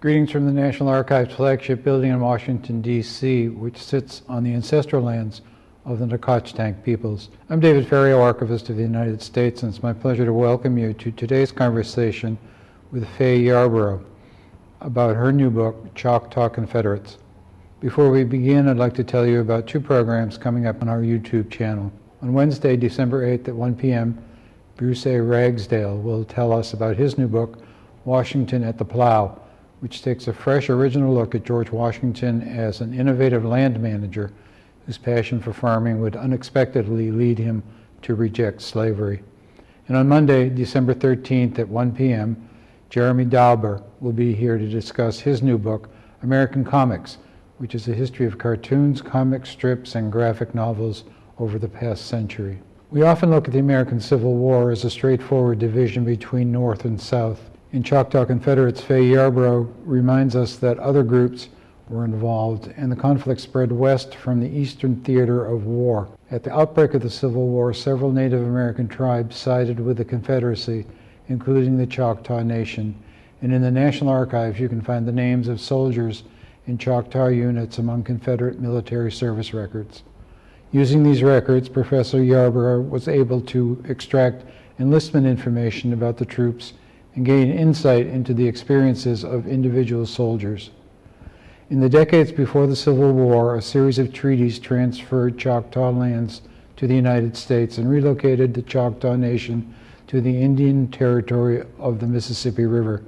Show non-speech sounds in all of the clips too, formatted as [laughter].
Greetings from the National Archives flagship building in Washington, D.C., which sits on the ancestral lands of the Nacotchtank peoples. I'm David Ferriero, Archivist of the United States, and it's my pleasure to welcome you to today's conversation with Fay Yarbrough about her new book, Choctaw Confederates. Before we begin, I'd like to tell you about two programs coming up on our YouTube channel. On Wednesday, December 8th at 1 p.m., Bruce A. Ragsdale will tell us about his new book, Washington at the Plow, which takes a fresh, original look at George Washington as an innovative land manager whose passion for farming would unexpectedly lead him to reject slavery. And on Monday, December 13th at 1 p.m., Jeremy Dauber will be here to discuss his new book, American Comics, which is a history of cartoons, comic strips, and graphic novels over the past century. We often look at the American Civil War as a straightforward division between North and South. In Choctaw Confederates, Fay Yarbrough reminds us that other groups were involved, and the conflict spread west from the eastern theater of war. At the outbreak of the Civil War, several Native American tribes sided with the Confederacy, including the Choctaw Nation. And in the National Archives, you can find the names of soldiers in Choctaw units among Confederate military service records. Using these records, Professor Yarbrough was able to extract enlistment information about the troops and gain insight into the experiences of individual soldiers. In the decades before the Civil War, a series of treaties transferred Choctaw lands to the United States and relocated the Choctaw Nation to the Indian Territory of the Mississippi River.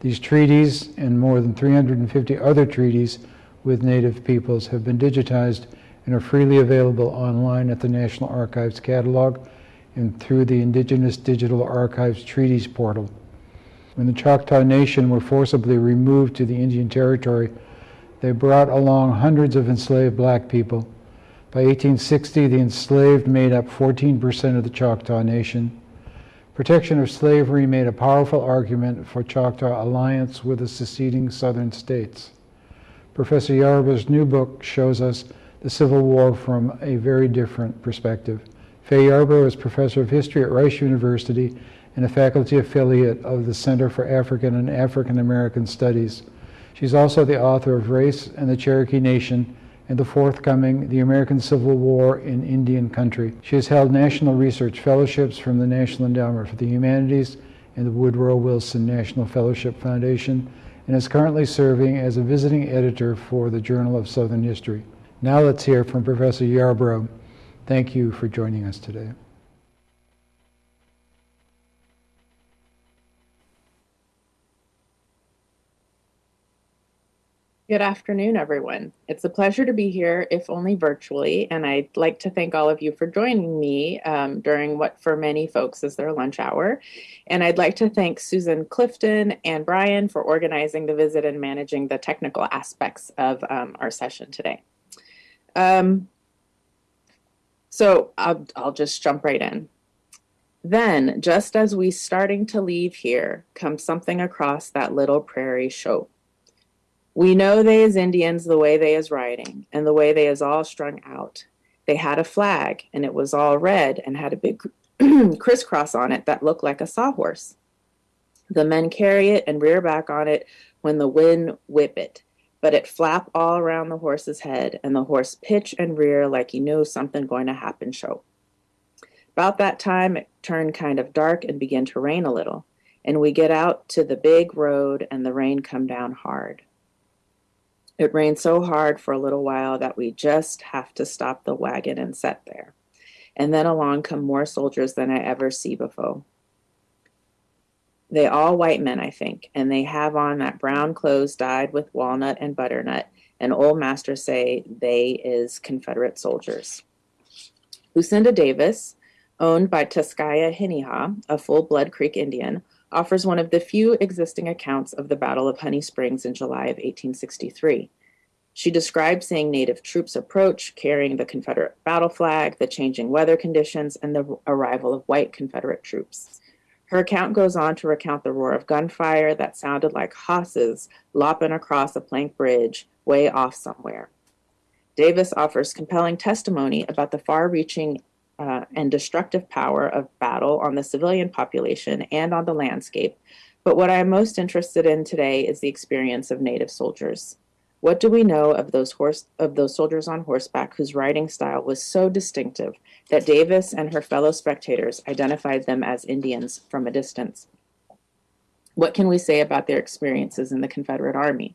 These treaties and more than 350 other treaties with Native peoples have been digitized and are freely available online at the National Archives catalog and through the Indigenous Digital Archives Treaties portal. When the Choctaw Nation were forcibly removed to the Indian Territory, they brought along hundreds of enslaved black people. By 1860, the enslaved made up 14% of the Choctaw Nation. Protection of slavery made a powerful argument for Choctaw alliance with the seceding southern states. Professor Yarbrough's new book shows us the Civil War from a very different perspective. Fay Yarbrough is professor of history at Rice University and a faculty affiliate of the Center for African and African American Studies. She's also the author of Race and the Cherokee Nation and the forthcoming The American Civil War in Indian Country. She has held national research fellowships from the National Endowment for the Humanities and the Woodrow Wilson National Fellowship Foundation and is currently serving as a visiting editor for the Journal of Southern History. Now let's hear from Professor Yarbrough. Thank you for joining us today. Good afternoon, everyone. It's a pleasure to be here, if only virtually, and I'd like to thank all of you for joining me um, during what for many folks is their lunch hour. And I'd like to thank Susan Clifton and Brian for organizing the visit and managing the technical aspects of um, our session today. Um, so I'll, I'll just jump right in. Then, just as we starting to leave here, comes something across that little prairie show we know they is Indians the way they is riding, and the way they is all strung out. They had a flag, and it was all red and had a big [clears throat] crisscross on it that looked like a sawhorse. The men carry it and rear back on it when the wind whip it, but it flap all around the horse's head, and the horse pitch and rear like he knew something going to happen show. About that time, it turned kind of dark and began to rain a little, and we get out to the big road, and the rain come down hard. It rained so hard for a little while that we just have to stop the wagon and set there. And then along come more soldiers than I ever see before. They all white men, I think, and they have on that brown clothes dyed with walnut and butternut, and old master say they is Confederate soldiers. Lucinda Davis, owned by Tuskaya Hiniha, a full-blood Creek Indian, offers one of the few existing accounts of the Battle of Honey Springs in July of 1863. She describes seeing Native troops approach, carrying the Confederate battle flag, the changing weather conditions, and the arrival of white Confederate troops. Her account goes on to recount the roar of gunfire that sounded like hosses lopping across a plank bridge way off somewhere. Davis offers compelling testimony about the far reaching uh, and destructive power of battle on the civilian population and on the landscape, But what I'm most interested in today is the experience of Native soldiers. What do we know of those horse of those soldiers on horseback whose riding style was so distinctive that Davis and her fellow spectators identified them as Indians from a distance? What can we say about their experiences in the Confederate Army?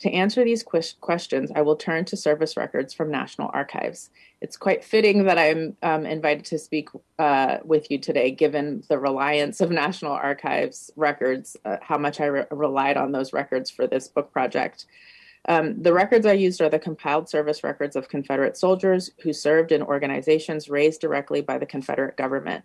To answer these questions, I will turn to service records from National Archives. It's quite fitting that I'm um, invited to speak uh, with you today, given the reliance of National Archives records, uh, how much I re relied on those records for this book project. Um, the records I used are the compiled service records of Confederate soldiers who served in organizations raised directly by the Confederate government.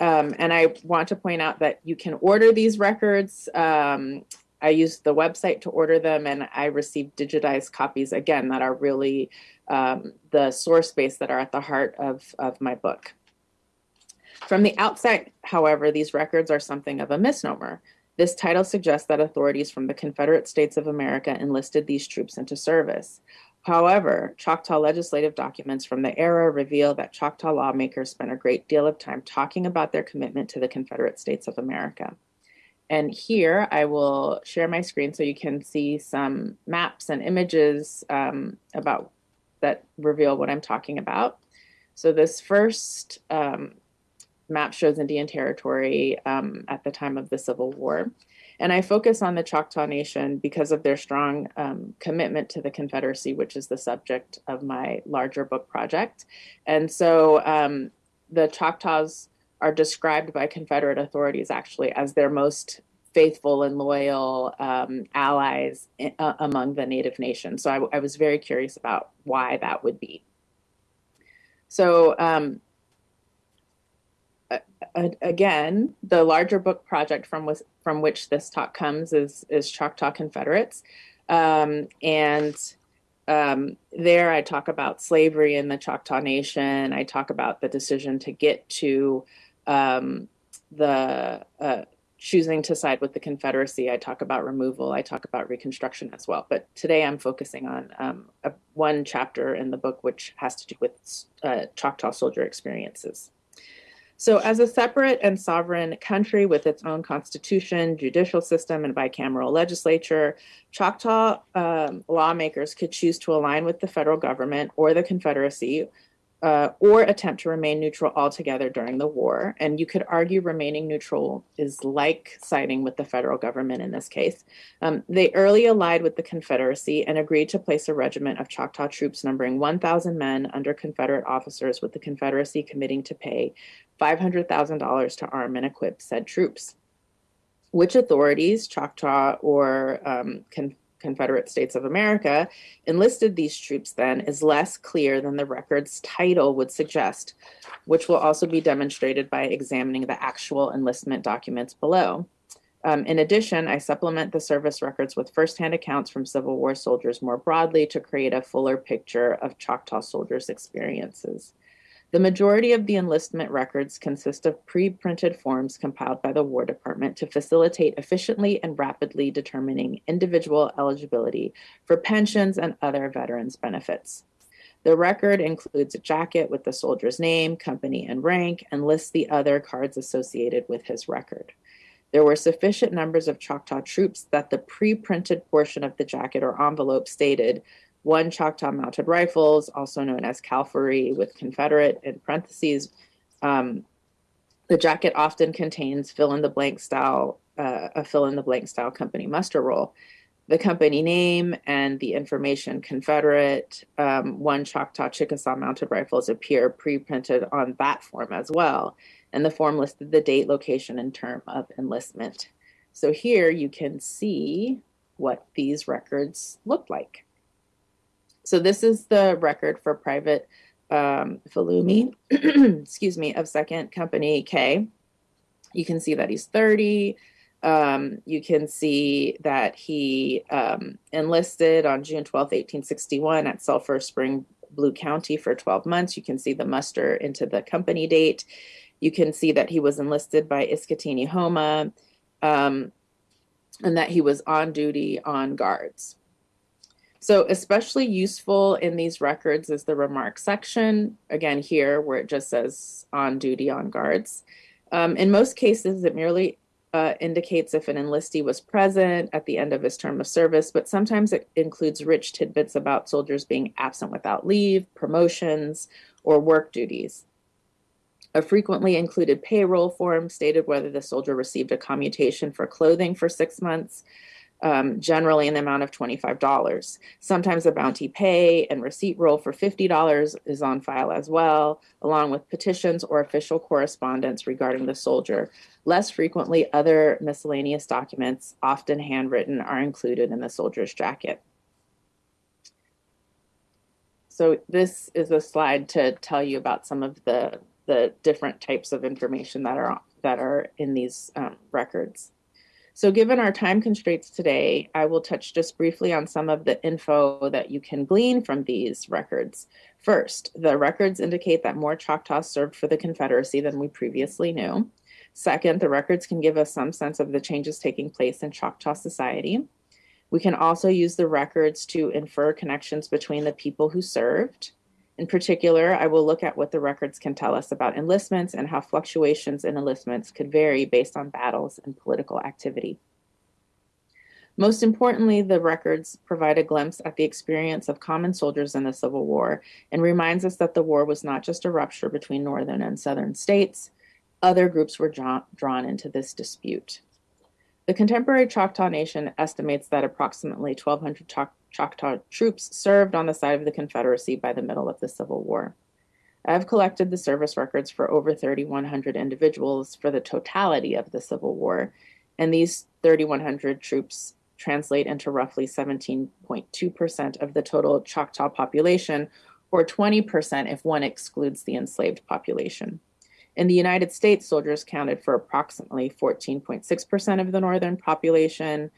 Um, and I want to point out that you can order these records um, I used the website to order them and I received digitized copies again that are really um, the source base that are at the heart of, of my book. From the outset, however, these records are something of a misnomer. This title suggests that authorities from the Confederate States of America enlisted these troops into service. However, Choctaw legislative documents from the era reveal that Choctaw lawmakers spent a great deal of time talking about their commitment to the Confederate States of America. And here I will share my screen so you can see some maps and images um, about that reveal what I'm talking about. So this first um, map shows Indian Territory um, at the time of the Civil War. And I focus on the Choctaw Nation because of their strong um, commitment to the Confederacy, which is the subject of my larger book project. And so um, the Choctaws are described by Confederate authorities actually as their most faithful and loyal um, allies in, uh, among the Native nations. So I, I, was very curious about why that would be. So um, again, the larger book project from, from which this talk comes is, is Choctaw Confederates. Um, and um, there I talk about slavery in the Choctaw Nation. I talk about the decision to get to um, the uh, choosing to side with the Confederacy. I talk about removal. I talk about Reconstruction as well. But today I'm focusing on um, a, one chapter in the book which has to do with uh, Choctaw soldier experiences. So as a separate and sovereign country with its own constitution, judicial system, and bicameral legislature, Choctaw um, lawmakers could choose to align with the federal government or the Confederacy uh, or attempt to remain neutral altogether during the war. And you could argue remaining neutral is like siding with the federal government in this case. Um, they early allied with the Confederacy and agreed to place a regiment of Choctaw troops numbering 1,000 men under Confederate officers, with the Confederacy committing to pay $500,000 to arm and equip said troops. Which authorities, Choctaw or um, Confederate States of America, enlisted these troops then is less clear than the record's title would suggest, which will also be demonstrated by examining the actual enlistment documents below. Um, in addition, I supplement the service records with firsthand accounts from Civil War soldiers more broadly to create a fuller picture of Choctaw soldiers' experiences. The majority of the enlistment records consist of pre-printed forms compiled by the War Department to facilitate efficiently and rapidly determining individual eligibility for pensions and other veterans benefits. The record includes a jacket with the soldier's name, company, and rank, and lists the other cards associated with his record. There were sufficient numbers of Choctaw troops that the pre-printed portion of the jacket or envelope stated one Choctaw Mounted Rifles, also known as Cavalry with Confederate in parentheses. Um, the jacket often contains fill-in-the-blank style, uh, a fill-in-the-blank style company muster roll. The company name and the information Confederate, um, one Choctaw Chickasaw Mounted Rifles appear pre-printed on that form as well. And the form listed the date, location, and term of enlistment. So here you can see what these records look like. So this is the record for private um, Falumi, [clears throat] excuse me, of second company K. You can see that he's 30. Um, you can see that he um, enlisted on June 12, 1861 at Sulphur Spring, Blue County for 12 months. You can see the muster into the company date. You can see that he was enlisted by Iskatini Homa um, and that he was on duty on guards. So especially useful in these records is the remark section, again here where it just says on duty on guards. Um, in most cases, it merely uh, indicates if an enlistee was present at the end of his term of service, but sometimes it includes rich tidbits about soldiers being absent without leave, promotions, or work duties. A frequently included payroll form stated whether the soldier received a commutation for clothing for six months, um, generally in the amount of $25. Sometimes a bounty pay and receipt roll for $50 is on file as well, along with petitions or official correspondence regarding the soldier. Less frequently, other miscellaneous documents, often handwritten, are included in the soldier's jacket. So this is a slide to tell you about some of the, the different types of information that are, that are in these um, records. So given our time constraints today, I will touch just briefly on some of the info that you can glean from these records. First, the records indicate that more Choctaws served for the Confederacy than we previously knew. Second, the records can give us some sense of the changes taking place in Choctaw society. We can also use the records to infer connections between the people who served. In particular, I will look at what the records can tell us about enlistments and how fluctuations in enlistments could vary based on battles and political activity. Most importantly, the records provide a glimpse at the experience of common soldiers in the Civil War and reminds us that the war was not just a rupture between northern and southern states. Other groups were drawn into this dispute. The contemporary Choctaw Nation estimates that approximately 1,200 Choctaw troops served on the side of the Confederacy by the middle of the Civil War. I have collected the service records for over 3,100 individuals for the totality of the Civil War, and these 3,100 troops translate into roughly 17.2% of the total Choctaw population, or 20% if one excludes the enslaved population. In the United States, soldiers counted for approximately 14.6% of the northern population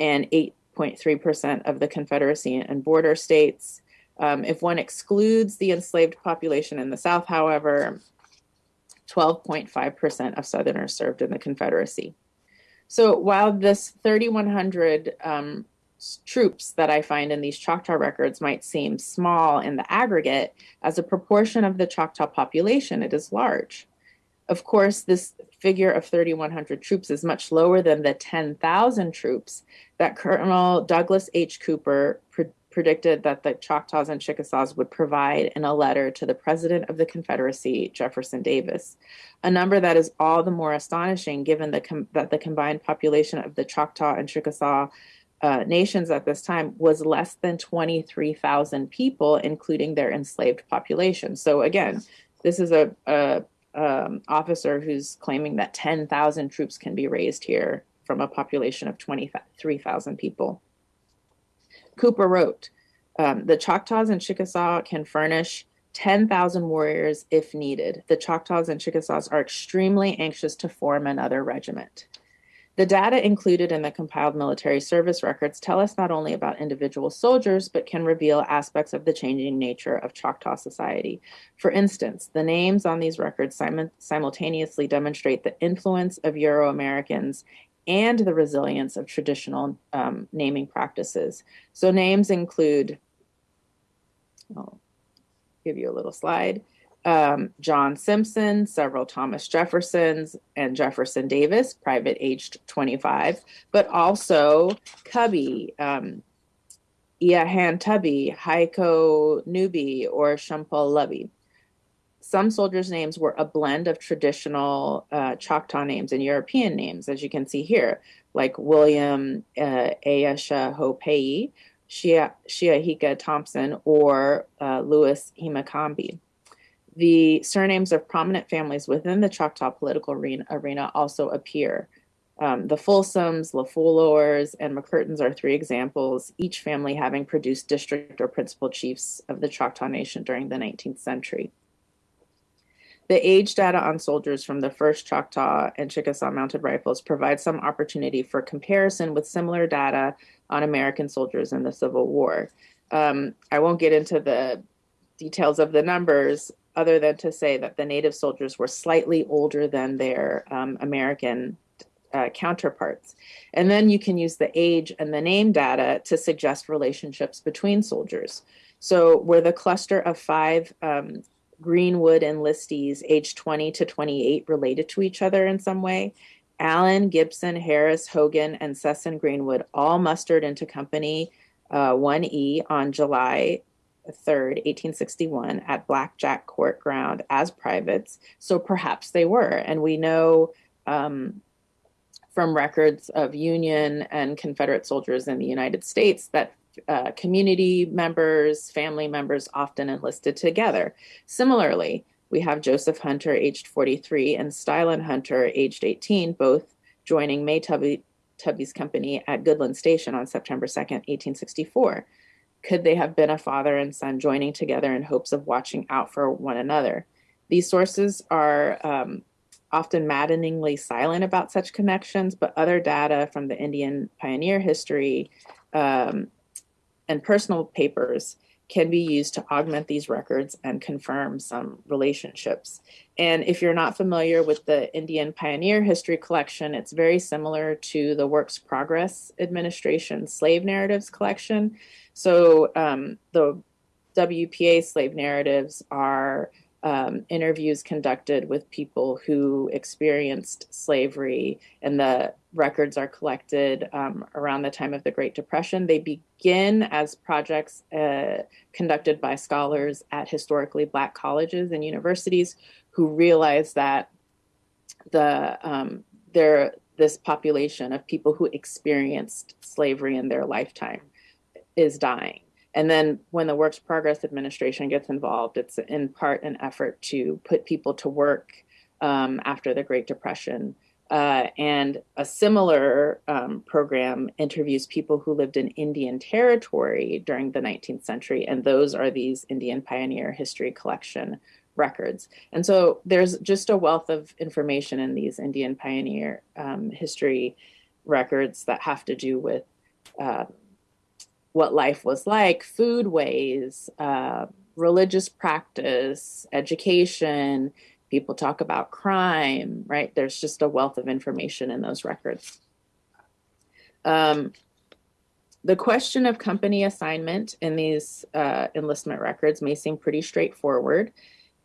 and 8.3% of the Confederacy and border states. Um, if one excludes the enslaved population in the South, however, 12.5% of Southerners served in the Confederacy. So while this 3,100 um, troops that I find in these Choctaw records might seem small in the aggregate, as a proportion of the Choctaw population, it is large. Of course, this figure of 3,100 troops is much lower than the 10,000 troops that Colonel Douglas H. Cooper pre predicted that the Choctaws and Chickasaws would provide in a letter to the President of the Confederacy, Jefferson Davis, a number that is all the more astonishing given the that the combined population of the Choctaw and Chickasaw uh, nations at this time was less than 23,000 people, including their enslaved population. So again, this is a, a um, officer who's claiming that 10,000 troops can be raised here from a population of 23,000 people. Cooper wrote, um, the Choctaws and Chickasaw can furnish 10,000 warriors if needed. The Choctaws and Chickasaws are extremely anxious to form another regiment. The data included in the compiled military service records tell us not only about individual soldiers, but can reveal aspects of the changing nature of Choctaw society. For instance, the names on these records sim simultaneously demonstrate the influence of Euro Americans and the resilience of traditional um, naming practices. So names include, I'll give you a little slide um, John Simpson, several Thomas Jeffersons, and Jefferson Davis, private aged 25, but also Cubby, um, Iahan Tubby, Heiko Newby, or Shumpul Lubby. Some soldiers' names were a blend of traditional uh, Choctaw names and European names, as you can see here, like William uh, Ayesha Hopei, Shia, Shiahika Thompson, or uh, Louis Himakambi. The surnames of prominent families within the Choctaw political arena also appear. Um, the Folsoms, LeFlores, and McCurtains are three examples, each family having produced district or principal chiefs of the Choctaw Nation during the 19th century. The age data on soldiers from the first Choctaw and Chickasaw mounted rifles provides some opportunity for comparison with similar data on American soldiers in the Civil War. Um, I won't get into the details of the numbers other than to say that the Native soldiers were slightly older than their um, American uh, counterparts. And then you can use the age and the name data to suggest relationships between soldiers. So were the cluster of five um, Greenwood enlistees aged 20 to 28 related to each other in some way? Allen, Gibson, Harris, Hogan, and Sesson Greenwood all mustered into Company uh, 1E on July 3rd, 1861, at Blackjack Court Ground as privates. So perhaps they were. And we know um, from records of Union and Confederate soldiers in the United States that uh, community members, family members often enlisted together. Similarly, we have Joseph Hunter, aged 43, and Stylen Hunter, aged 18, both joining May Tubby, Tubby's company at Goodland Station on September 2nd, 1864. Could they have been a father and son joining together in hopes of watching out for one another? These sources are um, often maddeningly silent about such connections, but other data from the Indian pioneer history um, and personal papers can be used to augment these records and confirm some relationships. And if you're not familiar with the Indian Pioneer History Collection, it's very similar to the Works Progress Administration Slave Narratives Collection. So um, the WPA slave narratives are um, interviews conducted with people who experienced slavery, and the records are collected um, around the time of the Great Depression. They begin as projects uh, conducted by scholars at historically black colleges and universities who realize that the um, there this population of people who experienced slavery in their lifetime is dying and then when the Works Progress Administration gets involved, it's in part an effort to put people to work um, after the Great Depression. Uh, and a similar um, program interviews people who lived in Indian territory during the 19th century, and those are these Indian Pioneer History Collection records. And so there's just a wealth of information in these Indian Pioneer um, history records that have to do with uh, what life was like, foodways, uh, religious practice, education. People talk about crime, right? There's just a wealth of information in those records. Um, the question of company assignment in these uh, enlistment records may seem pretty straightforward.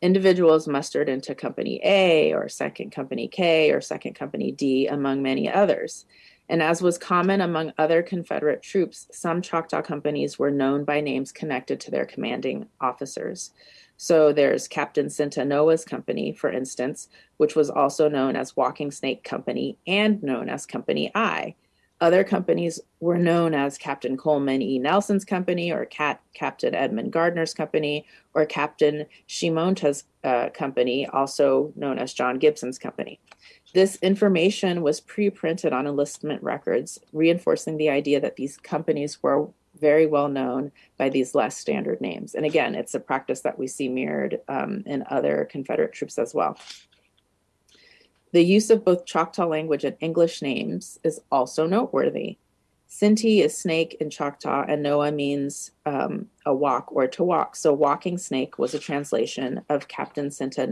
Individuals mustered into Company A or Second Company K or Second Company D, among many others. And as was common among other Confederate troops, some Choctaw companies were known by names connected to their commanding officers. So there's Captain Sintanoa's company, for instance, which was also known as Walking Snake Company and known as Company I. Other companies were known as Captain Coleman E. Nelson's company, or Cat, Captain Edmund Gardner's company, or Captain Shimonta's uh, company, also known as John Gibson's company. This information was pre-printed on enlistment records, reinforcing the idea that these companies were very well known by these less standard names. And again, it's a practice that we see mirrored um, in other Confederate troops as well. The use of both Choctaw language and English names is also noteworthy. Sinti is snake in Choctaw, and Noah means um, a walk or to walk. So, walking snake was a translation of Captain Sinta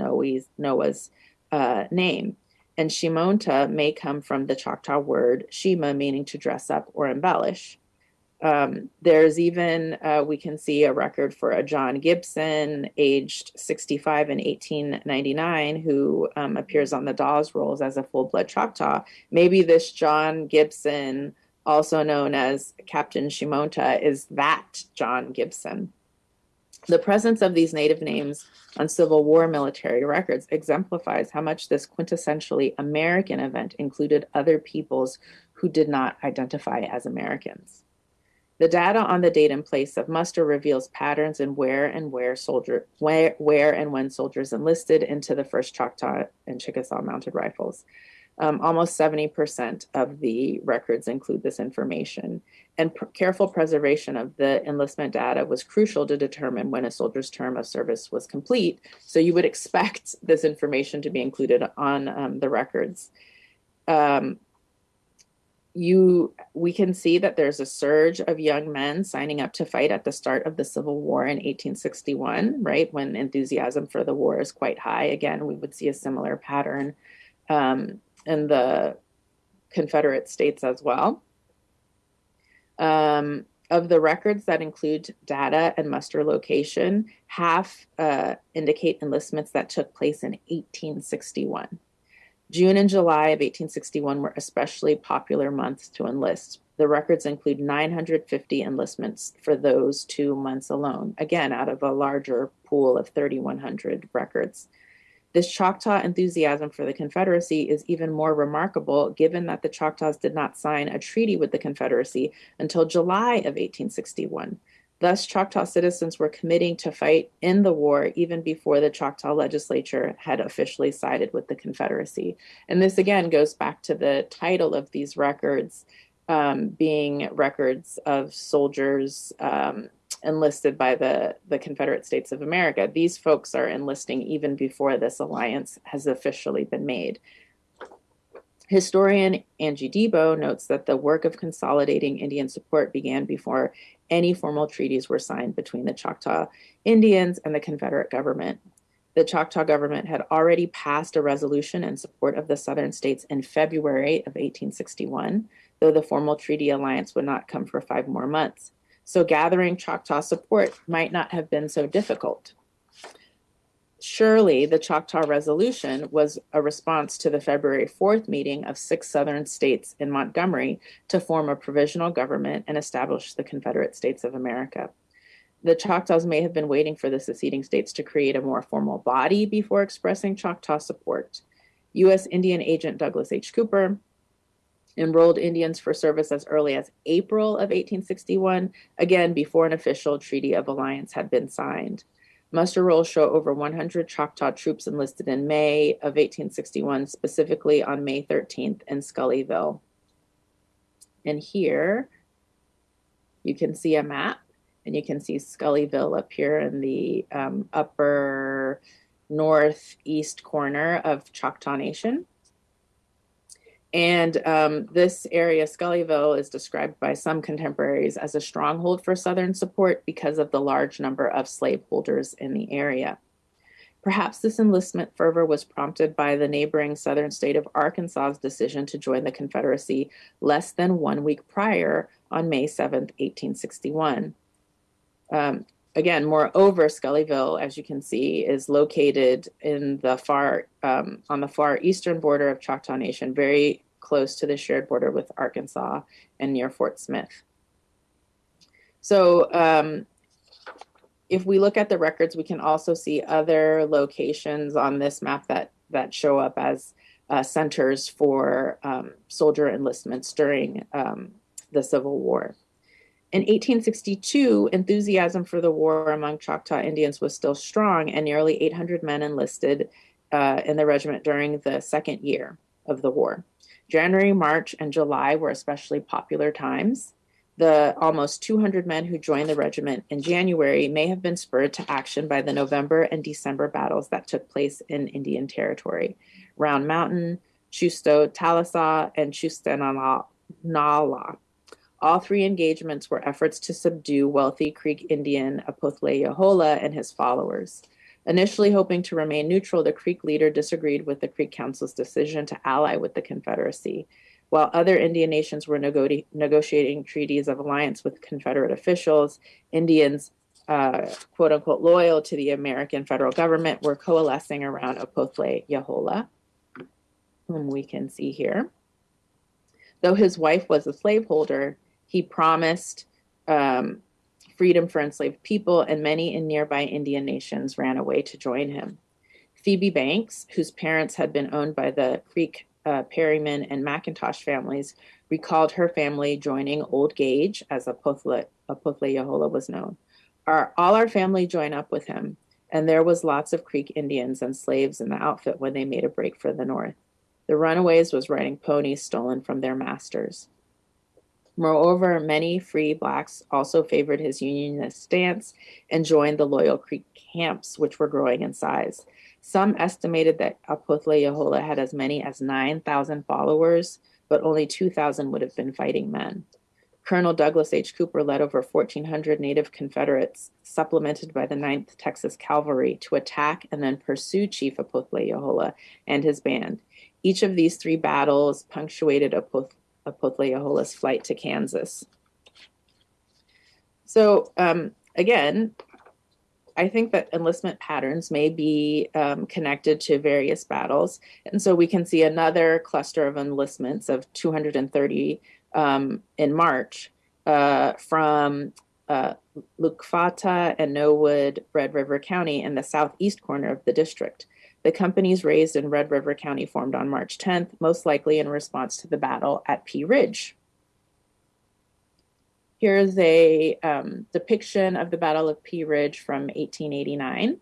Noah's uh, name. And Shimonta may come from the Choctaw word Shima, meaning to dress up or embellish. Um, there's even, uh, we can see a record for a John Gibson, aged 65 in 1899, who um, appears on the Dawes rolls as a full blood Choctaw. Maybe this John Gibson, also known as Captain Shimonta, is that John Gibson. The presence of these native names on Civil War military records exemplifies how much this quintessentially American event included other peoples who did not identify as Americans. The data on the date and place of muster reveals patterns in where and where soldier where, where and when soldiers enlisted into the first Choctaw and Chickasaw mounted rifles. Um, almost 70% of the records include this information. And pr careful preservation of the enlistment data was crucial to determine when a soldier's term of service was complete. So you would expect [laughs] this information to be included on um, the records. Um, you, we can see that there's a surge of young men signing up to fight at the start of the Civil War in 1861, right? When enthusiasm for the war is quite high. Again, we would see a similar pattern um, in the Confederate states as well. Um, of the records that include data and muster location, half uh, indicate enlistments that took place in 1861. June and July of 1861 were especially popular months to enlist. The records include 950 enlistments for those two months alone, again, out of a larger pool of 3,100 records. This Choctaw enthusiasm for the Confederacy is even more remarkable given that the Choctaws did not sign a treaty with the Confederacy until July of 1861. Thus, Choctaw citizens were committing to fight in the war even before the Choctaw legislature had officially sided with the Confederacy. And this again goes back to the title of these records um, being records of soldiers um, enlisted by the, the Confederate States of America. These folks are enlisting even before this alliance has officially been made. Historian Angie Debo notes that the work of consolidating Indian support began before any formal treaties were signed between the Choctaw Indians and the Confederate government. The Choctaw government had already passed a resolution in support of the Southern states in February of 1861, though the formal treaty alliance would not come for five more months. So gathering Choctaw support might not have been so difficult. Surely the Choctaw Resolution was a response to the February 4th meeting of six Southern states in Montgomery to form a provisional government and establish the Confederate States of America. The Choctaws may have been waiting for the seceding states to create a more formal body before expressing Choctaw support. U.S. Indian agent Douglas H. Cooper enrolled Indians for service as early as April of 1861, again before an official treaty of alliance had been signed. Muster rolls show over 100 Choctaw troops enlisted in May of 1861, specifically on May 13th in Scullyville. And here you can see a map, and you can see Scullyville up here in the um, upper northeast corner of Choctaw Nation. And um, this area, Scullyville, is described by some contemporaries as a stronghold for Southern support because of the large number of slaveholders in the area. Perhaps this enlistment fervor was prompted by the neighboring southern state of Arkansas's decision to join the Confederacy less than one week prior on May 7, 1861. Um, again, moreover, Scullyville, as you can see, is located in the far um, on the far eastern border of Choctaw Nation, very close to the shared border with Arkansas and near Fort Smith. So um, if we look at the records, we can also see other locations on this map that, that show up as uh, centers for um, soldier enlistments during um, the Civil War. In 1862, enthusiasm for the war among Choctaw Indians was still strong, and nearly 800 men enlisted uh, in the regiment during the second year of the war. January, March, and July were especially popular times. The almost 200 men who joined the regiment in January may have been spurred to action by the November and December battles that took place in Indian Territory. Round Mountain, Chusto Talasah, and Chustenahlah. All three engagements were efforts to subdue wealthy Creek Indian Opothle Yahola and his followers. Initially hoping to remain neutral, the Creek leader disagreed with the Creek Council's decision to ally with the Confederacy. While other Indian nations were nego- negotiating treaties of alliance with Confederate officials, Indians, uh, quote unquote, loyal to the American federal government were coalescing around Yahola, whom we can see here. Though his wife was a slaveholder, he promised um, freedom for enslaved people, and many in nearby Indian nations ran away to join him. Phoebe Banks, whose parents had been owned by the Creek, uh, Perryman, and McIntosh families, recalled her family joining Old Gouge, as Opothle, Opothle Yahola was known. Our, all our family joined up with him, and there was lots of Creek Indians and slaves in the outfit when they made a break for the north. The runaways was riding ponies stolen from their masters. Moreover, many free blacks also favored his unionist stance and joined the Loyal Creek camps, which were growing in size. Some estimated that Opothle Yahola had as many as 9,000 followers, but only 2,000 would have been fighting men. Colonel Douglas H. Cooper led over 1,400 Native Confederates, supplemented by the 9th Texas Cavalry, to attack and then pursue Chief Opothle Yahola and his band. Each of these three battles punctuated Opoth- Opothleyahola's flight to Kansas. So um, again, I think that enlistment patterns may be um, connected to various battles. And so we can see another cluster of enlistments of 230 um, in March uh, from uh, Lukfata and Nowood, Red River County in the southeast corner of the district. The companies raised in Red River County formed on March 10th, most likely in response to the battle at Pea Ridge. Here's a um, depiction of the Battle of Pea Ridge from 1889,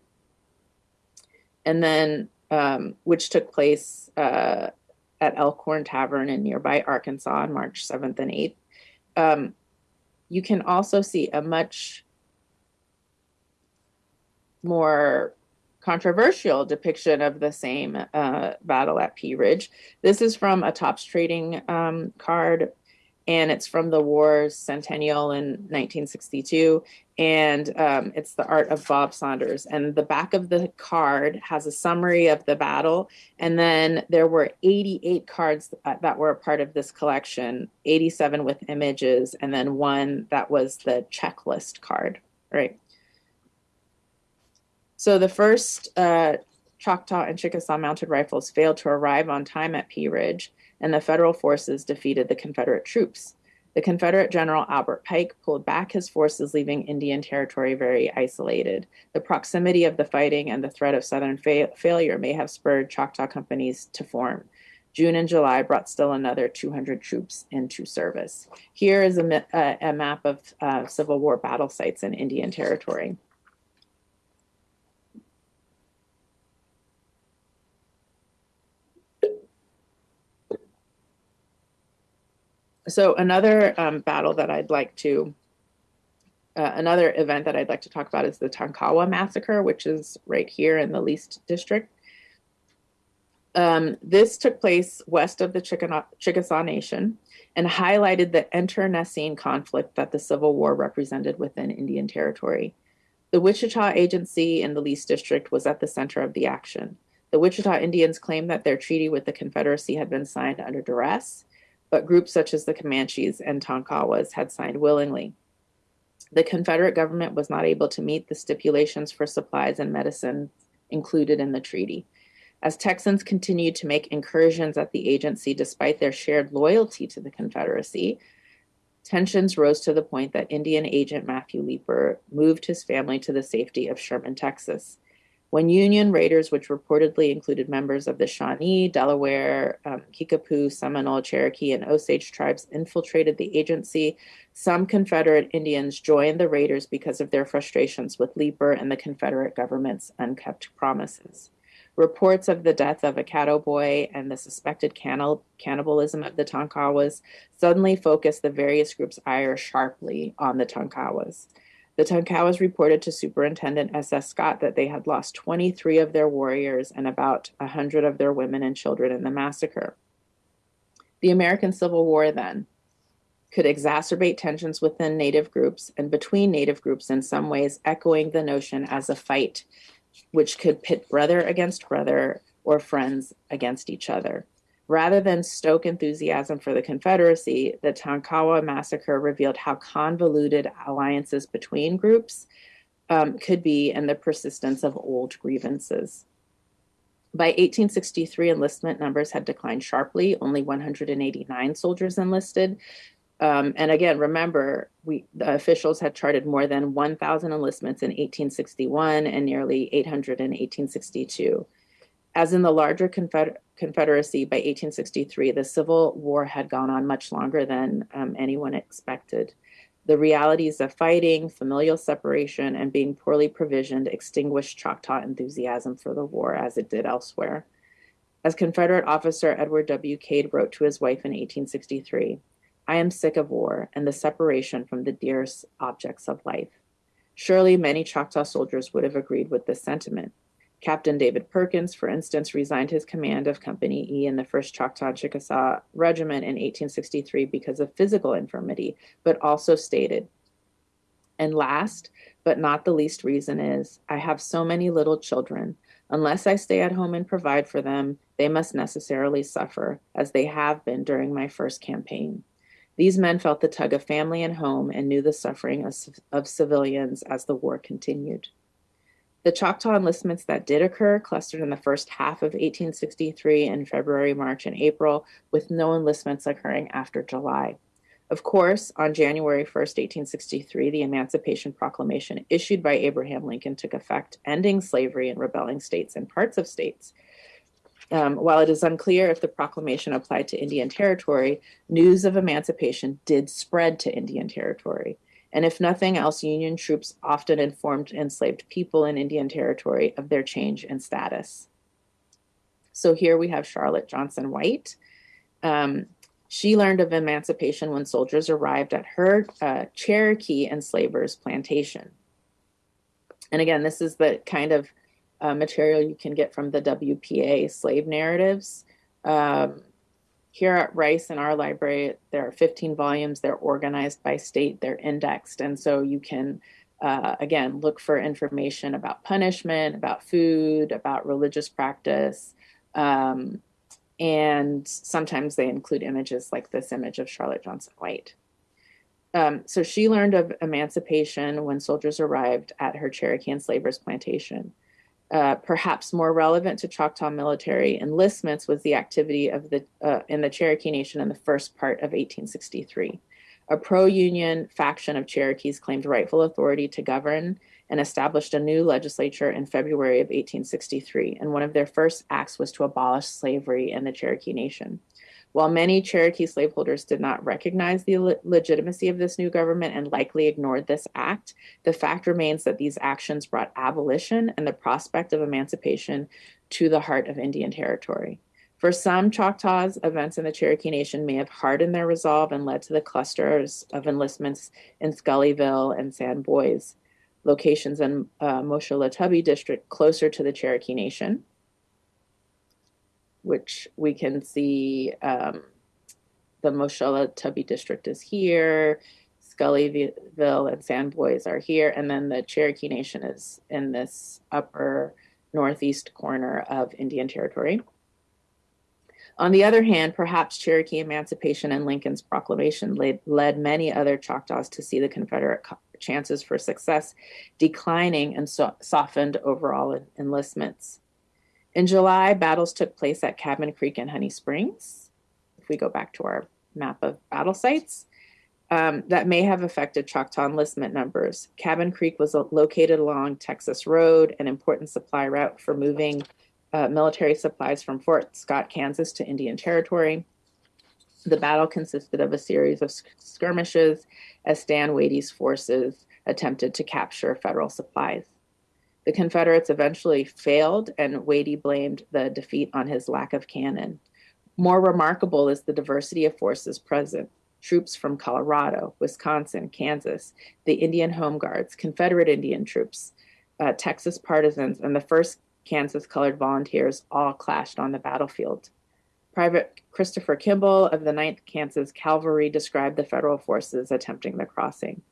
and then um, which took place uh, at Elkhorn Tavern in nearby Arkansas on March 7th and 8th. Um, you can also see a much more controversial depiction of the same uh, battle at Pea Ridge. This is from a Topps trading um, card and it's from the war's centennial in 1962 and um, it's the art of bob saunders and the back of the card has a summary of the battle and then there were 88 cards that were a part of this collection 87 with images and then one that was the checklist card right so the first uh, choctaw and chickasaw mounted rifles failed to arrive on time at pea ridge and the Federal forces defeated the Confederate troops. The Confederate General Albert Pike pulled back his forces, leaving Indian Territory very isolated. The proximity of the fighting and the threat of Southern fa- failure may have spurred Choctaw companies to form. June and July brought still another 200 troops into service. Here is a, a, a map of uh, Civil War battle sites in Indian Territory. So another um, battle that I'd like to, uh, another event that I'd like to talk about is the Tonkawa massacre, which is right here in the Leased District. Um, this took place west of the Chickasaw Nation and highlighted the internecine conflict that the Civil War represented within Indian Territory. The Wichita Agency in the Leased District was at the center of the action. The Wichita Indians claimed that their treaty with the Confederacy had been signed under duress but groups such as the Comanches and Tonkawas had signed willingly. The Confederate government was not able to meet the stipulations for supplies and medicine included in the treaty. As Texans continued to make incursions at the agency despite their shared loyalty to the Confederacy, tensions rose to the point that Indian agent Matthew Leeper moved his family to the safety of Sherman, Texas. When Union raiders, which reportedly included members of the Shawnee, Delaware, um, Kickapoo, Seminole, Cherokee, and Osage tribes, infiltrated the agency, some Confederate Indians joined the raiders because of their frustrations with Leeper and the Confederate government's unkept promises. Reports of the death of a Caddo boy and the suspected cannibal- cannibalism of the Tonkawas suddenly focused the various groups' ire sharply on the Tonkawas. The Tonkawas reported to Superintendent S.S. Scott that they had lost 23 of their warriors and about 100 of their women and children in the massacre. The American Civil War, then, could exacerbate tensions within Native groups and between Native groups in some ways, echoing the notion as a fight which could pit brother against brother or friends against each other. Rather than stoke enthusiasm for the Confederacy, the Tonkawa massacre revealed how convoluted alliances between groups um, could be and the persistence of old grievances. By 1863, enlistment numbers had declined sharply, only 189 soldiers enlisted. Um, and again, remember, we the officials had charted more than 1,000 enlistments in 1861 and nearly 800 in 1862. As in the larger Confeder- Confederacy by 1863, the Civil War had gone on much longer than um, anyone expected. The realities of fighting, familial separation, and being poorly provisioned extinguished Choctaw enthusiasm for the war as it did elsewhere. As Confederate officer Edward W. Cade wrote to his wife in 1863, I am sick of war and the separation from the dearest objects of life. Surely many Choctaw soldiers would have agreed with this sentiment. Captain David Perkins, for instance, resigned his command of Company E in the 1st Choctaw Chickasaw Regiment in 1863 because of physical infirmity, but also stated, and last, but not the least reason is, I have so many little children. Unless I stay at home and provide for them, they must necessarily suffer, as they have been during my first campaign. These men felt the tug of family and home and knew the suffering of, of civilians as the war continued. The Choctaw enlistments that did occur clustered in the first half of 1863 in February, March, and April, with no enlistments occurring after July. Of course, on January 1st, 1863, the Emancipation Proclamation issued by Abraham Lincoln took effect, ending slavery in rebelling states and parts of states. Um, while it is unclear if the proclamation applied to Indian Territory, news of emancipation did spread to Indian Territory. And if nothing else, Union troops often informed enslaved people in Indian Territory of their change in status. So here we have Charlotte Johnson White. Um, she learned of emancipation when soldiers arrived at her uh, Cherokee enslavers plantation. And again, this is the kind of uh, material you can get from the WPA slave narratives. Um, here at Rice in our library, there are 15 volumes. They're organized by state, they're indexed. And so you can, uh, again, look for information about punishment, about food, about religious practice. Um, and sometimes they include images like this image of Charlotte Johnson White. Um, so she learned of emancipation when soldiers arrived at her Cherokee enslavers plantation. Uh, perhaps more relevant to Choctaw military enlistments was the activity of the uh, in the Cherokee Nation in the first part of 1863. A pro-union faction of Cherokees claimed rightful authority to govern and established a new legislature in February of 1863. And one of their first acts was to abolish slavery in the Cherokee Nation. While many Cherokee slaveholders did not recognize the le legitimacy of this new government and likely ignored this act, the fact remains that these actions brought abolition and the prospect of emancipation to the heart of Indian Territory. For some Choctaws, events in the Cherokee Nation may have hardened their resolve and led to the clusters of enlistments in Scullyville and Sans Bois, locations in uh, Moshelatubbee district closer to the Cherokee Nation which we can see um, the Tubby district is here, Scullyville and Sans Bois are here, and then the Cherokee Nation is in this upper northeast corner of Indian Territory. On the other hand, perhaps Cherokee emancipation and Lincoln's proclamation led, led many other Choctaws to see the Confederate chances for success declining and so softened overall enlistments. In July, battles took place at Cabin Creek and Honey Springs. If we go back to our map of battle sites, um, that may have affected Choctaw enlistment numbers. Cabin Creek was located along Texas Road, an important supply route for moving uh, military supplies from Fort Scott, Kansas to Indian Territory. The battle consisted of a series of skirmishes as Stand Watie's forces attempted to capture federal supplies. The Confederates eventually failed, and Watie blamed the defeat on his lack of cannon. More remarkable is the diversity of forces present troops from Colorado, Wisconsin, Kansas, the Indian Home Guards, Confederate Indian troops, uh, Texas partisans, and the 1st Kansas Colored Volunteers all clashed on the battlefield. Private Christopher Kimball of the 9th Kansas Cavalry described the federal forces attempting the crossing.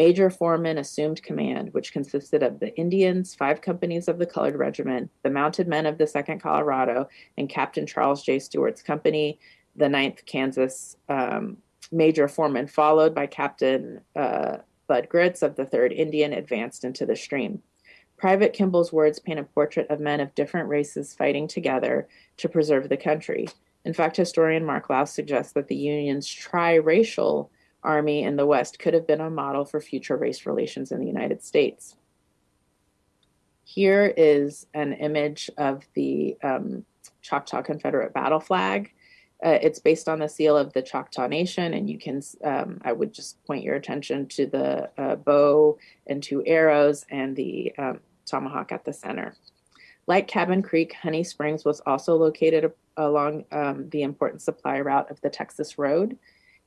Major Foreman assumed command, which consisted of the Indians, five companies of the Colored Regiment, the mounted men of the 2nd Colorado, and Captain Charles J. Stewart's company, the 9th Kansas um, Major Foreman, followed by Captain uh, Bud Gritts of the 3rd Indian, advanced into the stream. Private Kimball's words paint a portrait of men of different races fighting together to preserve the country. In fact, historian Mark Lause suggests that the Union's triracial army in the West could have been a model for future race relations in the United States. Here is an image of the um, Choctaw Confederate battle flag. Uh, it's based on the seal of the Choctaw Nation, and you can, um, I would just point your attention to the uh, bow and two arrows and the um, tomahawk at the center. Like Cabin Creek, Honey Springs was also located along um, the important supply route of the Texas Road.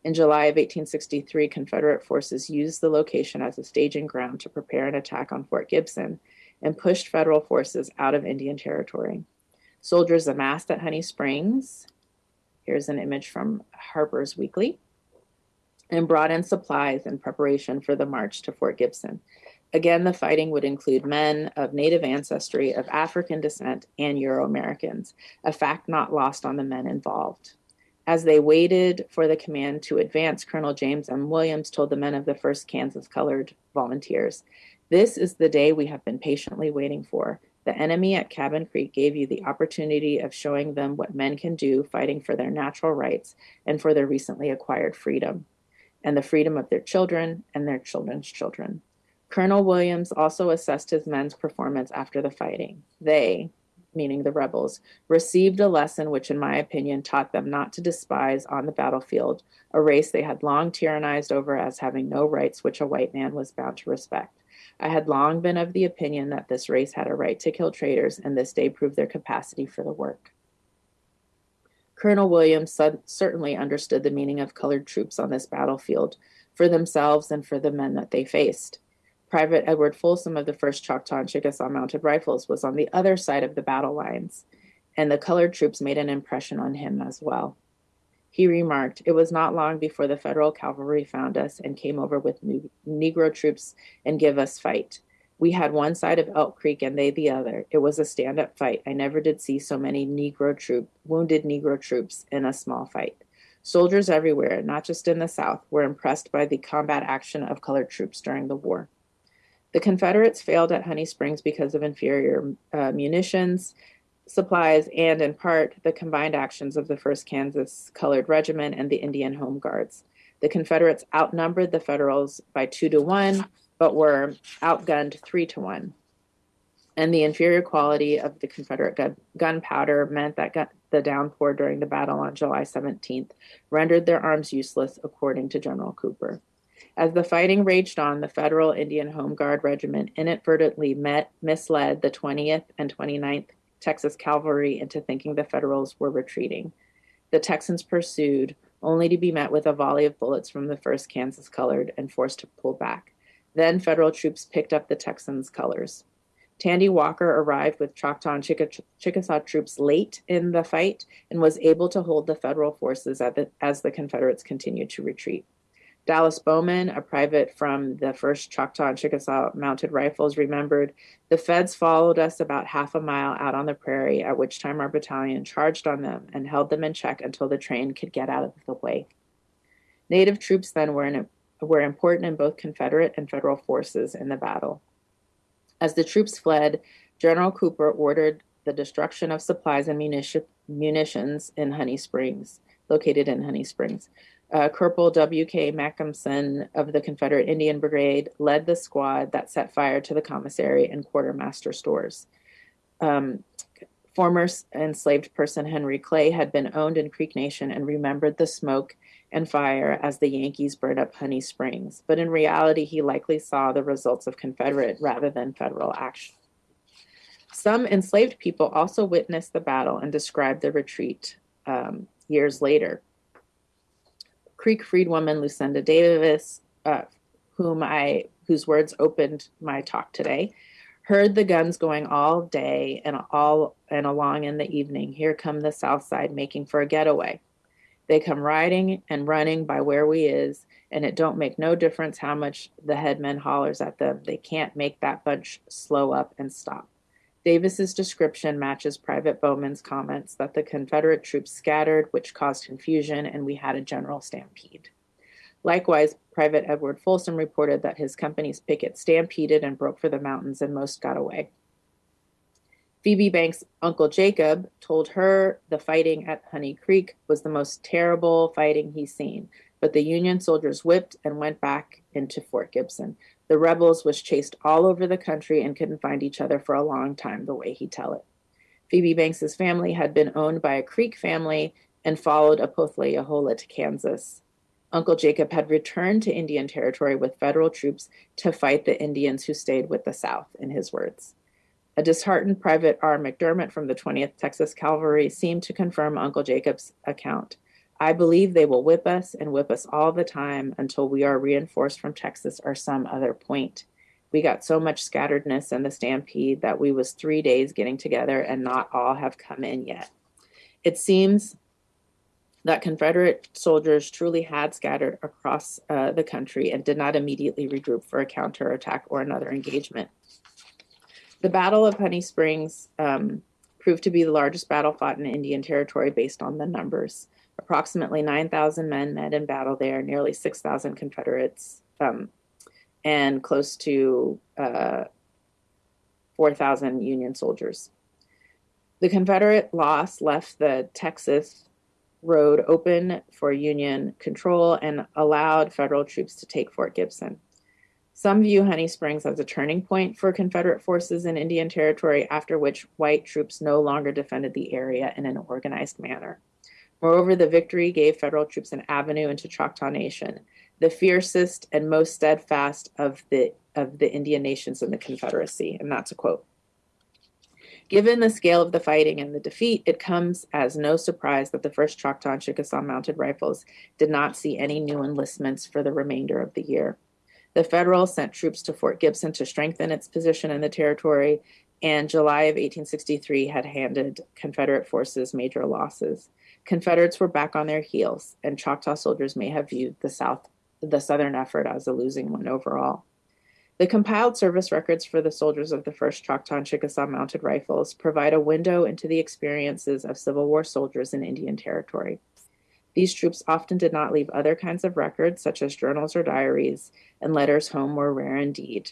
In July of 1863, Confederate forces used the location as a staging ground to prepare an attack on Fort Gibson and pushed federal forces out of Indian Territory. Soldiers amassed at Honey Springs. Here's an image from Harper's Weekly and brought in supplies in preparation for the march to Fort Gibson. Again, the fighting would include men of Native ancestry, of African descent, and Euro Americans, a fact not lost on the men involved. As they waited for the command to advance, Colonel James M. Williams told the men of the 1st Kansas Colored Volunteers, This is the day we have been patiently waiting for. The enemy at Cabin Creek gave you the opportunity of showing them what men can do fighting for their natural rights and for their recently acquired freedom, and the freedom of their children and their children's children. Colonel Williams also assessed his men's performance after the fighting. They, meaning the rebels, received a lesson which, in my opinion, taught them not to despise on the battlefield a race they had long tyrannized over as having no rights which a white man was bound to respect. I had long been of the opinion that this race had a right to kill traitors, and this day proved their capacity for the work. Colonel Williams certainly understood the meaning of colored troops on this battlefield for themselves and for the men that they faced. Private Edward Folsom of the 1st Choctaw and Chickasaw Mounted Rifles was on the other side of the battle lines, and the colored troops made an impression on him as well. He remarked, It was not long before the Federal cavalry found us and came over with Negro troops and give us fight. We had one side of Elk Creek and they the other. It was a stand up fight. I never did see so many Negro troop, wounded Negro troops in a small fight. Soldiers everywhere, not just in the South, were impressed by the combat action of colored troops during the war. The Confederates failed at Honey Springs because of inferior uh, munitions, supplies and, in part, the combined actions of the 1st Kansas Colored Regiment and the Indian Home Guards. The Confederates outnumbered the Federals by two to one, but were outgunned three to one. And the inferior quality of the Confederate gun- gunpowder meant that gun- the downpour during the battle on July 17th rendered their arms useless, according to General Cooper. As the fighting raged on, the Federal Indian Home Guard Regiment inadvertently met, misled the 20th and 29th Texas cavalry into thinking the Federals were retreating. The Texans pursued, only to be met with a volley of bullets from the 1st Kansas Colored and forced to pull back. Then Federal troops picked up the Texans' colors. Tandy Walker arrived with Choctaw and Chickasaw troops late in the fight and was able to hold the Federal forces as the Confederates continued to retreat. Dallas Bowman, a private from the 1st Choctaw and Chickasaw Mounted Rifles, remembered the feds followed us about half a mile out on the prairie, at which time our battalion charged on them and held them in check until the train could get out of the way. Native troops then were, in, were important in both Confederate and Federal forces in the battle. As the troops fled, General Cooper ordered the destruction of supplies and munitions in Honey Springs, located in Honey Springs. Uh, Corporal W.K. Macomson of the Confederate Indian Brigade led the squad that set fire to the commissary and quartermaster stores. Um, former enslaved person Henry Clay had been owned in Creek Nation and remembered the smoke and fire as the Yankees burned up Honey Springs, but in reality, he likely saw the results of Confederate rather than federal action. Some enslaved people also witnessed the battle and described the retreat um, years later. Creek freedwoman Lucinda Davis, uh, whom I whose words opened my talk today, heard the guns going all day and all and along in the evening. Here come the South Side making for a getaway. They come riding and running by where we is, and it don't make no difference how much the headman hollers at them. They can't make that bunch slow up and stop. Davis's description matches Private Bowman's comments that the Confederate troops scattered, which caused confusion, and we had a general stampede. Likewise, Private Edward Folsom reported that his company's picket stampeded and broke for the mountains, and most got away. Phoebe Banks' uncle Jacob told her the fighting at Honey Creek was the most terrible fighting he's seen, but the Union soldiers whipped and went back into Fort Gibson. The rebels was chased all over the country and couldn't find each other for a long time, the way he tell it. Phoebe Banks's family had been owned by a Creek family and followed Opothleyahola to Kansas. Uncle Jacob had returned to Indian Territory with federal troops to fight the Indians who stayed with the South, in his words. A disheartened Private R. McDermott from the 20th Texas Cavalry seemed to confirm Uncle Jacob's account. I believe they will whip us and whip us all the time until we are reinforced from Texas or some other point. We got so much scatteredness in the stampede that we was three days getting together and not all have come in yet. It seems that Confederate soldiers truly had scattered across uh, the country and did not immediately regroup for a counterattack or another engagement. The Battle of Honey Springs um, proved to be the largest battle fought in Indian Territory based on the numbers. Approximately 9,000 men met in battle there, nearly 6,000 Confederates um, and close to uh, 4,000 Union soldiers. The Confederate loss left the Texas road open for Union control and allowed federal troops to take Fort Gibson. Some view Honey Springs as a turning point for Confederate forces in Indian Territory, after which white troops no longer defended the area in an organized manner. Moreover, the victory gave federal troops an avenue into Choctaw Nation, the fiercest and most steadfast of the of the Indian nations in the Confederacy, and that's a quote. Given the scale of the fighting and the defeat, it comes as no surprise that the first Choctaw and Chickasaw mounted rifles did not see any new enlistments for the remainder of the year. The Federals sent troops to Fort Gibson to strengthen its position in the territory, and July of 1863 had handed Confederate forces major losses. Confederates were back on their heels, and Choctaw soldiers may have viewed the South, the Southern effort as a losing one overall. The compiled service records for the soldiers of the 1st Choctaw and Chickasaw Mounted Rifles provide a window into the experiences of Civil War soldiers in Indian Territory. These troops often did not leave other kinds of records, such as journals or diaries, and letters home were rare indeed.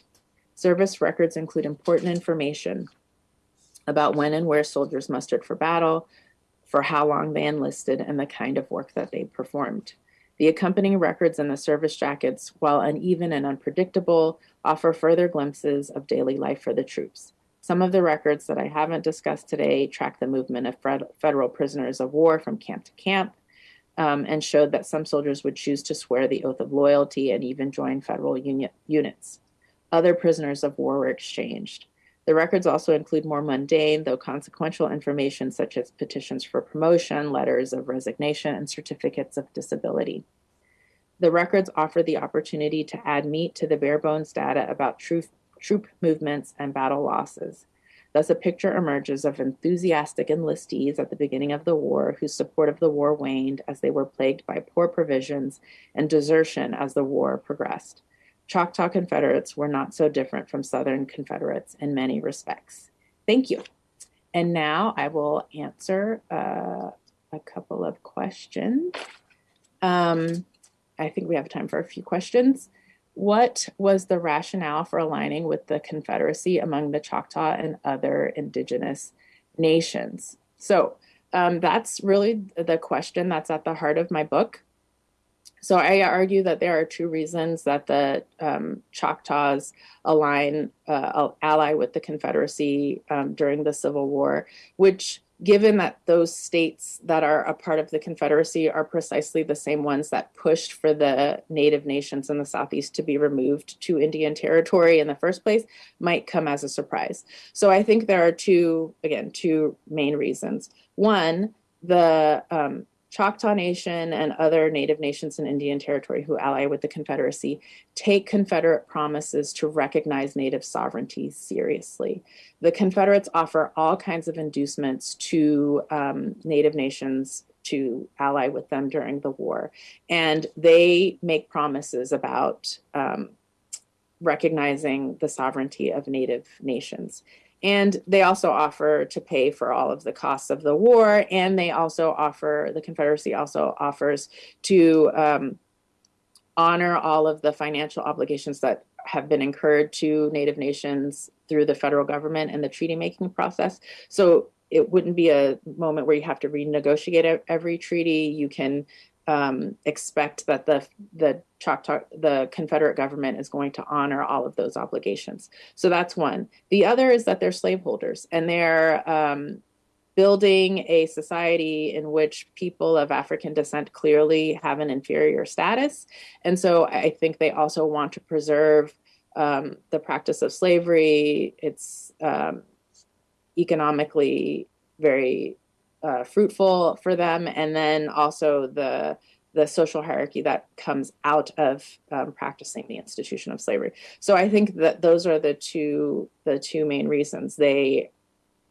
Service records include important information about when and where soldiers mustered for battle, for how long they enlisted, and the kind of work that they performed. The accompanying records in the service jackets, while uneven and unpredictable, offer further glimpses of daily life for the troops. Some of the records that I haven't discussed today track the movement of federal prisoners of war from camp to camp um, and showed that some soldiers would choose to swear the oath of loyalty and even join federal units. Other prisoners of war were exchanged. The records also include more mundane, though consequential information such as petitions for promotion, letters of resignation, and certificates of disability. The records offer the opportunity to add meat to the bare bones data about troop, troop movements and battle losses. Thus, a picture emerges of enthusiastic enlistees at the beginning of the war whose support of the war waned as they were plagued by poor provisions and desertion as the war progressed. Choctaw Confederates were not so different from Southern Confederates in many respects. Thank you. And now I will answer uh, a couple of questions. Um, I think we have time for a few questions. What was the rationale for aligning with the Confederacy among the Choctaw and other indigenous nations? So um, that's really the question that's at the heart of my book. So I argue that there are two reasons that the um, Choctaws align, uh, ally with the Confederacy um, during the Civil War, which given that those states that are a part of the Confederacy are precisely the same ones that pushed for the Native nations in the Southeast to be removed to Indian Territory in the first place, might come as a surprise. So I think there are two, again, two main reasons. One, the um, Choctaw Nation and other Native nations in Indian Territory who ally with the Confederacy take Confederate promises to recognize Native sovereignty seriously. The Confederates offer all kinds of inducements to um, Native nations to ally with them during the war. And they make promises about um, recognizing the sovereignty of Native nations. And they also offer to pay for all of the costs of the war. And they also offer, the Confederacy also offers to um, honor all of the financial obligations that have been incurred to Native nations through the federal government and the treaty making process. So it wouldn't be a moment where you have to renegotiate every treaty. You can um, expect that the the Choctaw the Confederate government is going to honor all of those obligations. So that's one. The other is that they're slaveholders and they're um, building a society in which people of African descent clearly have an inferior status, and so I think they also want to preserve um, the practice of slavery. It's um, economically very uh, fruitful for them, and then also the the social hierarchy that comes out of um, practicing the institution of slavery. So I think that those are the two the two main reasons they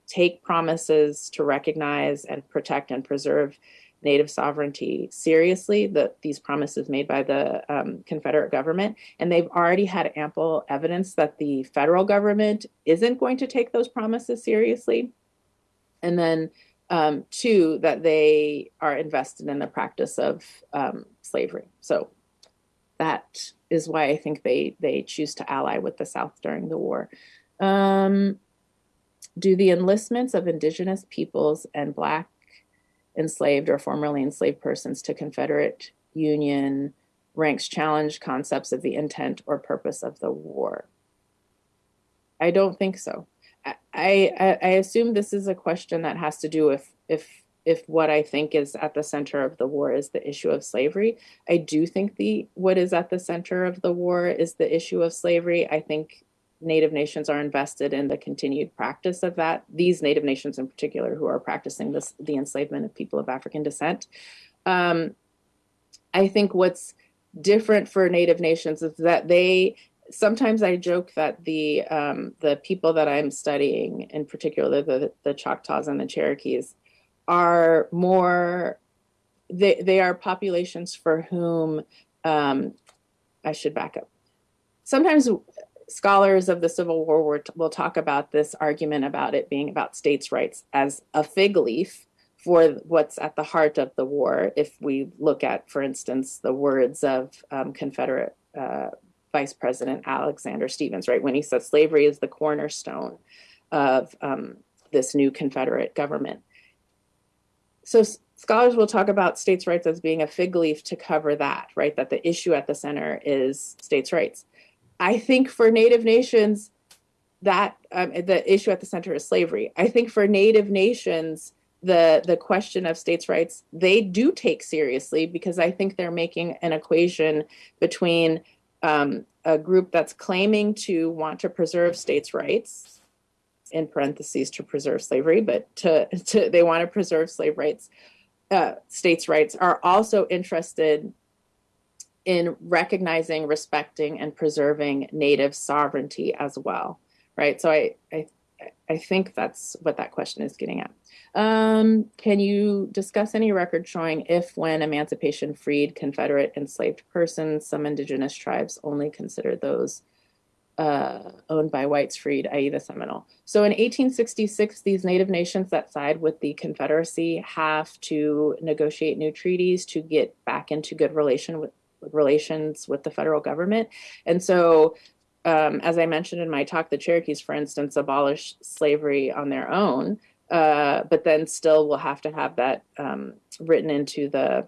take promises to recognize and protect and preserve native sovereignty seriously the, these promises made by the um, confederate government and they've already had ample evidence that the federal government isn't going to take those promises seriously and then um, two, that they are invested in the practice of um, slavery. So that is why I think they they choose to ally with the South during the war. Um, do the enlistments of indigenous peoples and black enslaved or formerly enslaved persons to Confederate Union ranks challenge concepts of the intent or purpose of the war? I don't think so. I, I, assume this is a question that has to do with if if what I think is at the center of the war is the issue of slavery. I do think the what is at the center of the war is the issue of slavery. I think Native nations are invested in the continued practice of that. These Native nations, in particular, who are practicing this, the enslavement of people of African descent. Um, I think what's different for Native nations is that they sometimes I joke that the um, the people that I'm studying, in particular the the Choctaws and the Cherokees, are more they they are populations for whom um, I should back up. Sometimes scholars of the Civil War will talk about this argument about it being about states' rights as a fig leaf for what's at the heart of the war. If we look at, for instance, the words of um, Confederate uh, Vice President Alexander Stephens, right, when he says slavery is the cornerstone of um, this new Confederate government. So scholars will talk about states' rights as being a fig leaf to cover that, right? That the issue at the center is states' rights. I think for Native nations, that um, the issue at the center is slavery. I think for Native nations, the the question of states' rights they do take seriously because I think they're making an equation between um, a group that's claiming to want to preserve states' rights, in parentheses to preserve slavery, but to, [laughs] to they want to preserve slave rights, uh, states' rights, are also interested in recognizing, respecting, and preserving native sovereignty as well, right? So I, I, I think that's what that question is getting at. Um, can you discuss any record showing if, when emancipation freed Confederate enslaved persons, some indigenous tribes only considered those uh, owned by whites freed, i.e., the Seminole? So in 1866, these Native nations that side with the Confederacy have to negotiate new treaties to get back into good relation with, relations with the federal government. And so, um, as I mentioned in my talk, the Cherokees, for instance, abolish slavery on their own, uh, but then still will have to have that um, written into the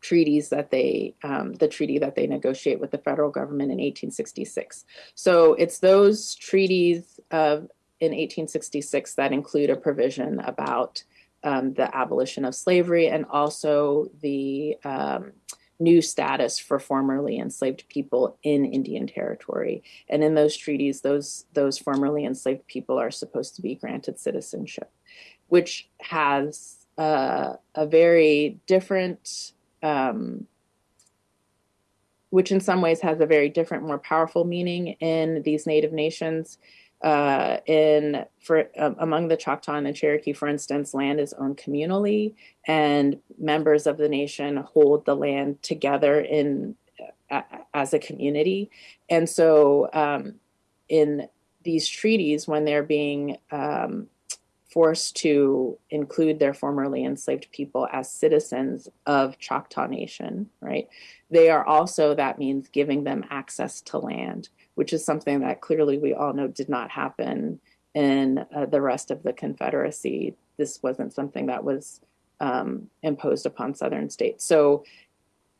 treaties that they, um, the treaty that they negotiate with the federal government in 1866. So it's those treaties of in 1866 that include a provision about um, the abolition of slavery and also the um, new status for formerly enslaved people in Indian territory. And in those treaties, those, those formerly enslaved people are supposed to be granted citizenship, which has uh, a very different, um, which in some ways has a very different, more powerful meaning in these native nations uh, in for um, among the Choctaw and the Cherokee, for instance, land is owned communally, and members of the nation hold the land together in uh, as a community. And so, um, in these treaties, when they're being um, forced to include their formerly enslaved people as citizens of Choctaw Nation, right? They are also that means giving them access to land which is something that clearly we all know did not happen in uh, the rest of the Confederacy. This wasn't something that was um, imposed upon Southern states. So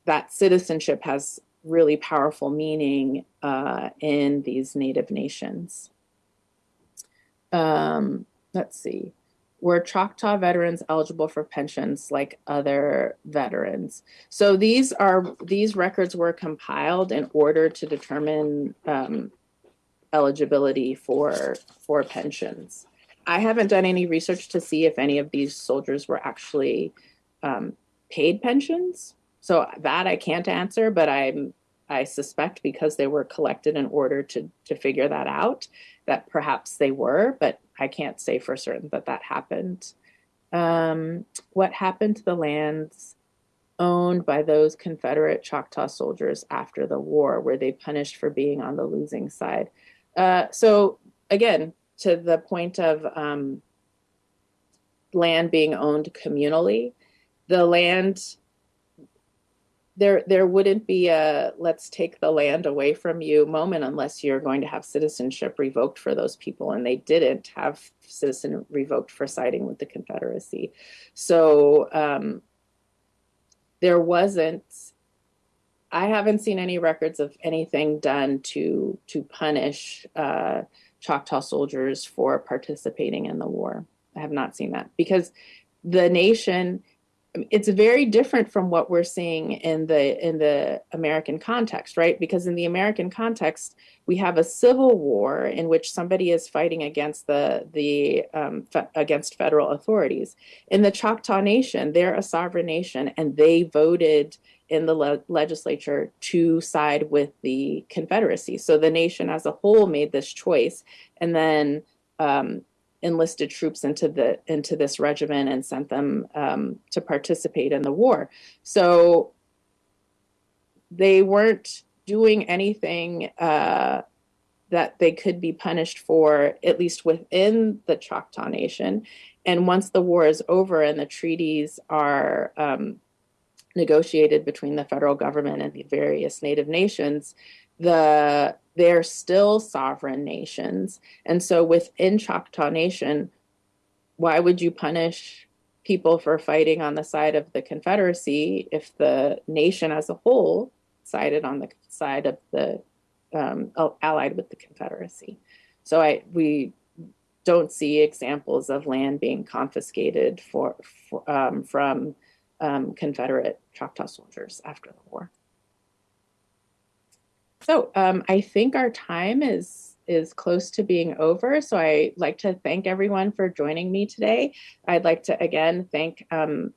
that citizenship has really powerful meaning uh, in these Native nations. Um, let's see were Choctaw veterans eligible for pensions like other veterans? So these are these records were compiled in order to determine um, eligibility for for pensions. I haven't done any research to see if any of these soldiers were actually um, paid pensions. So that I can't answer, but I'm I suspect because they were collected in order to to figure that out that perhaps they were, but I can't say for certain that that happened. Um, what happened to the lands owned by those Confederate Choctaw soldiers after the war? Were they punished for being on the losing side? Uh, so again, to the point of um, land being owned communally, the land there there wouldn't be a let's take the land away from you moment unless you're going to have citizenship revoked for those people and they didn't have citizen revoked for siding with the confederacy. So um, there wasn't i haven't seen any records of anything done to to punish uh, choctaw soldiers for participating in the war. I have not seen that because the nation it's very different from what we're seeing in the in the American context, right? Because in the American context, we have a civil war in which somebody is fighting against the the um, fe- against federal authorities. In the Choctaw Nation, they're a sovereign nation, and they voted in the le- legislature to side with the Confederacy. So the nation as a whole made this choice, and then um, enlisted troops into the into this regiment and sent them um, to participate in the war. So they weren't doing anything uh, that they could be punished for, at least within the Choctaw Nation. And once the war is over and the treaties are um, negotiated between the federal government and the various Native nations, the they're still sovereign nations. And so within Choctaw Nation, why would you punish people for fighting on the side of the Confederacy if the nation as a whole sided on the side of the um, allied with the Confederacy? So I we don't see examples of land being confiscated for, for um, from um, Confederate Choctaw soldiers after the war. So um, I think our time is is close to being over. So I'd like to thank everyone for joining me today. I'd like to again thank um,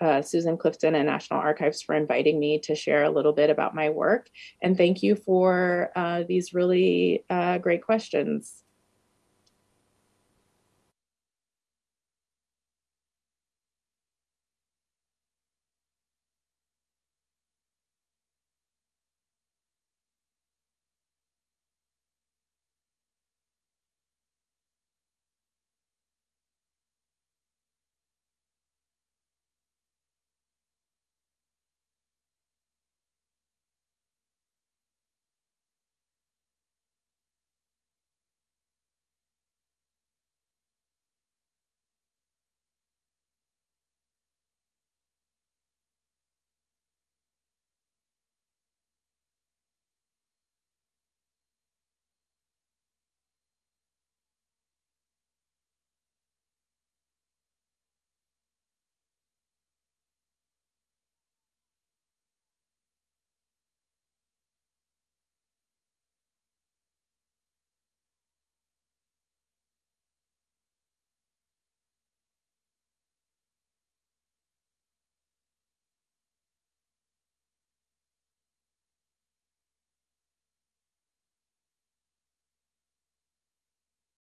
uh, Susan Clifton and National Archives for inviting me to share a little bit about my work. And thank you for uh, these really uh, great questions.